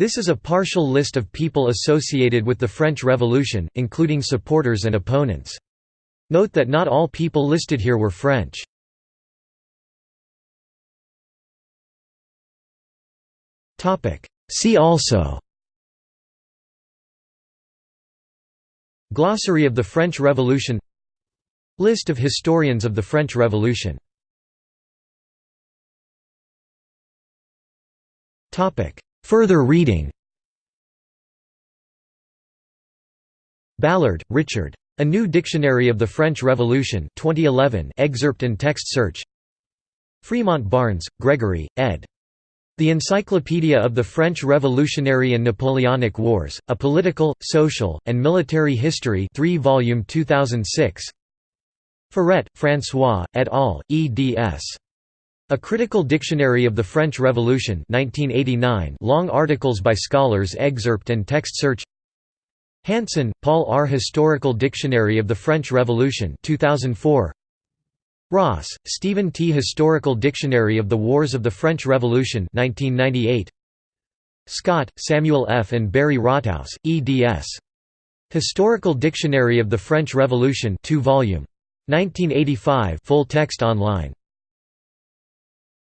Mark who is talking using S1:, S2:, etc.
S1: This is a partial list of people associated with the French Revolution, including supporters and opponents. Note that not all people listed here were French. See also Glossary of the French Revolution List of historians of the French Revolution Further reading Ballard, Richard. A New Dictionary of the French Revolution 2011 excerpt and text search Fremont Barnes, Gregory, ed. The Encyclopedia of the French Revolutionary and Napoleonic Wars, A Political, Social, and Military History 3 volume 2006 Furet, François, et al., eds. A Critical Dictionary of the French Revolution 1989 long articles by scholars excerpt and text search Hanson, Paul R. Historical Dictionary of the French Revolution 2004. Ross, Stephen T. Historical Dictionary of the Wars of the French Revolution 1998. Scott, Samuel F. and Barry Rothaus, eds. Historical Dictionary of the French Revolution 2 volume. 1985 full text online